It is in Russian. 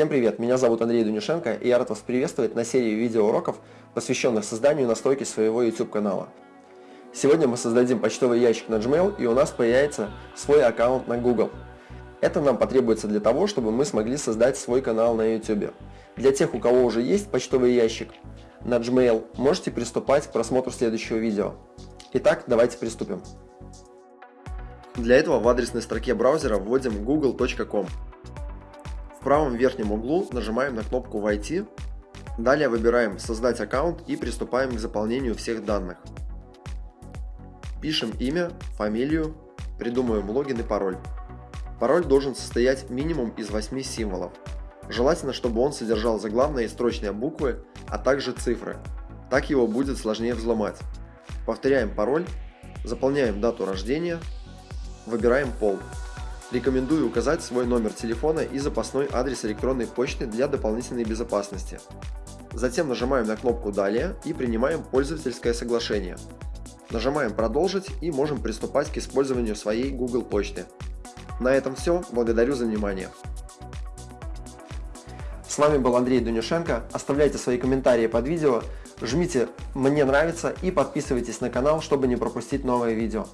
Всем привет, меня зовут Андрей Дунишенко и я рад вас приветствовать на серии видеоуроков, посвященных созданию и настройке своего YouTube канала. Сегодня мы создадим почтовый ящик на Gmail и у нас появится свой аккаунт на Google. Это нам потребуется для того, чтобы мы смогли создать свой канал на YouTube. Для тех, у кого уже есть почтовый ящик на Gmail, можете приступать к просмотру следующего видео. Итак, давайте приступим. Для этого в адресной строке браузера вводим google.com. В правом верхнем углу нажимаем на кнопку «Войти», далее выбираем «Создать аккаунт» и приступаем к заполнению всех данных. Пишем имя, фамилию, придумываем логин и пароль. Пароль должен состоять минимум из 8 символов. Желательно, чтобы он содержал заглавные и строчные буквы, а также цифры. Так его будет сложнее взломать. Повторяем пароль, заполняем дату рождения, выбираем пол. Рекомендую указать свой номер телефона и запасной адрес электронной почты для дополнительной безопасности. Затем нажимаем на кнопку «Далее» и принимаем пользовательское соглашение. Нажимаем «Продолжить» и можем приступать к использованию своей Google почты. На этом все. Благодарю за внимание. С вами был Андрей Дунюшенко. Оставляйте свои комментарии под видео, жмите «Мне нравится» и подписывайтесь на канал, чтобы не пропустить новые видео.